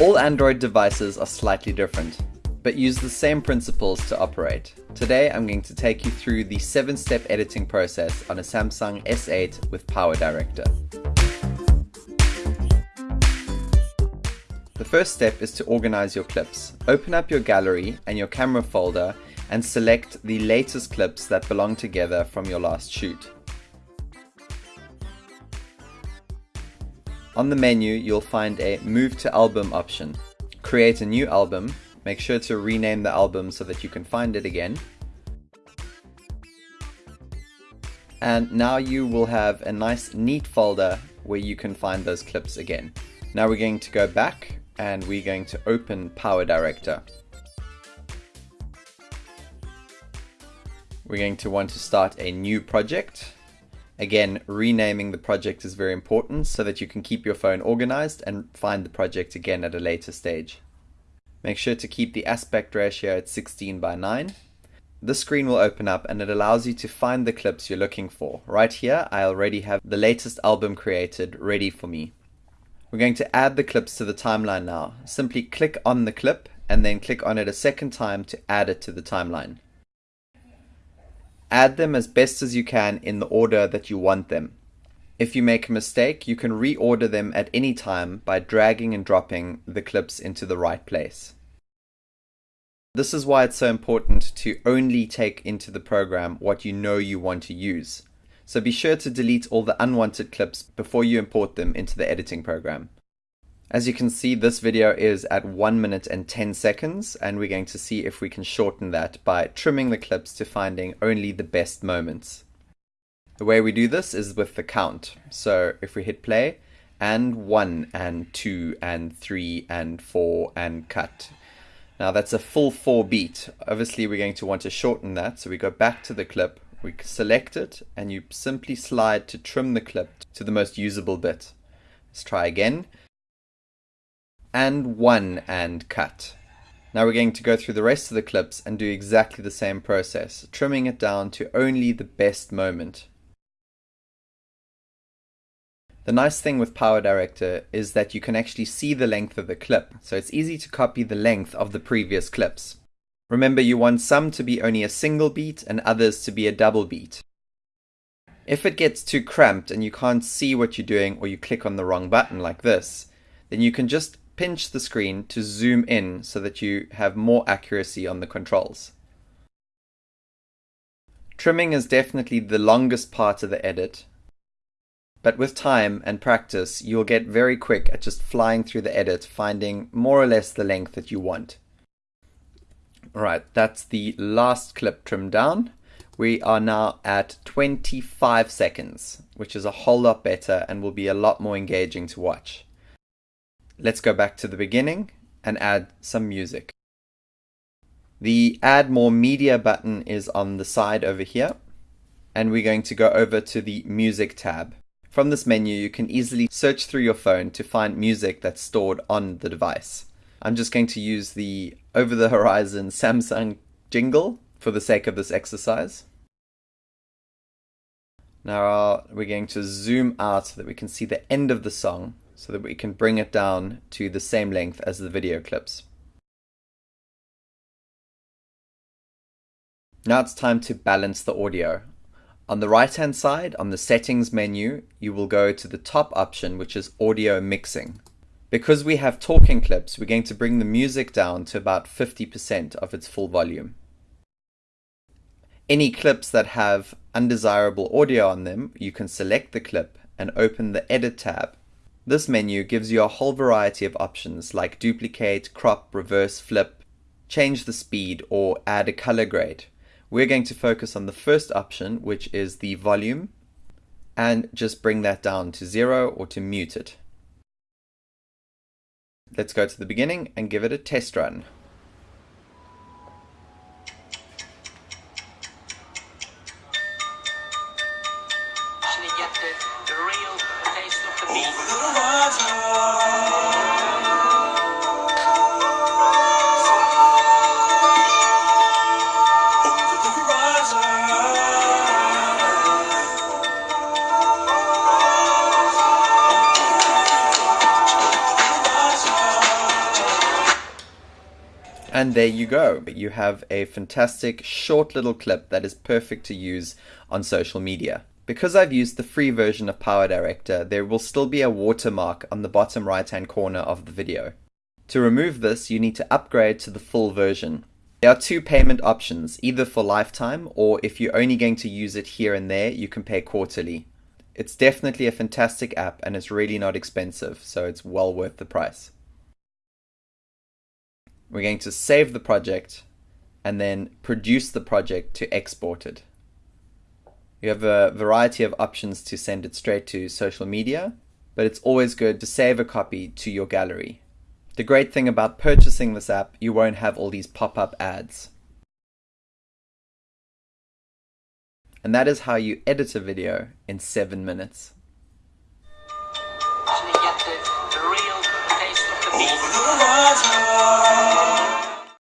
All Android devices are slightly different, but use the same principles to operate. Today I'm going to take you through the 7-step editing process on a Samsung S8 with PowerDirector. The first step is to organize your clips. Open up your gallery and your camera folder and select the latest clips that belong together from your last shoot. On the menu, you'll find a Move to Album option. Create a new album. Make sure to rename the album so that you can find it again. And now you will have a nice neat folder where you can find those clips again. Now we're going to go back and we're going to open Power Director. We're going to want to start a new project Again, renaming the project is very important so that you can keep your phone organized and find the project again at a later stage. Make sure to keep the aspect ratio at 16 by 9. This screen will open up and it allows you to find the clips you're looking for. Right here, I already have the latest album created ready for me. We're going to add the clips to the timeline now. Simply click on the clip and then click on it a second time to add it to the timeline. Add them as best as you can in the order that you want them. If you make a mistake, you can reorder them at any time by dragging and dropping the clips into the right place. This is why it's so important to only take into the program what you know you want to use. So be sure to delete all the unwanted clips before you import them into the editing program. As you can see, this video is at 1 minute and 10 seconds, and we're going to see if we can shorten that by trimming the clips to finding only the best moments. The way we do this is with the count. So if we hit play, and 1, and 2, and 3, and 4, and cut. Now that's a full 4 beat. Obviously we're going to want to shorten that, so we go back to the clip, we select it, and you simply slide to trim the clip to the most usable bit. Let's try again and one and cut. Now we're going to go through the rest of the clips and do exactly the same process, trimming it down to only the best moment. The nice thing with Power Director is that you can actually see the length of the clip, so it's easy to copy the length of the previous clips. Remember you want some to be only a single beat and others to be a double beat. If it gets too cramped and you can't see what you're doing or you click on the wrong button like this, then you can just pinch the screen to zoom in so that you have more accuracy on the controls. Trimming is definitely the longest part of the edit, but with time and practice you'll get very quick at just flying through the edit finding more or less the length that you want. Alright, that's the last clip trimmed down. We are now at 25 seconds, which is a whole lot better and will be a lot more engaging to watch. Let's go back to the beginning and add some music. The add more media button is on the side over here and we're going to go over to the music tab. From this menu you can easily search through your phone to find music that's stored on the device. I'm just going to use the over the horizon Samsung jingle for the sake of this exercise. Now we're going to zoom out so that we can see the end of the song so that we can bring it down to the same length as the video clips. Now it's time to balance the audio. On the right hand side, on the settings menu, you will go to the top option, which is audio mixing. Because we have talking clips, we're going to bring the music down to about 50% of its full volume. Any clips that have undesirable audio on them, you can select the clip and open the edit tab this menu gives you a whole variety of options like duplicate, crop, reverse, flip, change the speed, or add a color grade. We're going to focus on the first option, which is the volume, and just bring that down to zero or to mute it. Let's go to the beginning and give it a test run. And there you go. You have a fantastic short little clip that is perfect to use on social media. Because I've used the free version of Power Director, there will still be a watermark on the bottom right hand corner of the video. To remove this, you need to upgrade to the full version. There are two payment options, either for lifetime or if you're only going to use it here and there, you can pay quarterly. It's definitely a fantastic app and it's really not expensive, so it's well worth the price. We're going to save the project and then produce the project to export it. You have a variety of options to send it straight to social media, but it's always good to save a copy to your gallery. The great thing about purchasing this app, you won't have all these pop-up ads. And that is how you edit a video in 7 minutes. So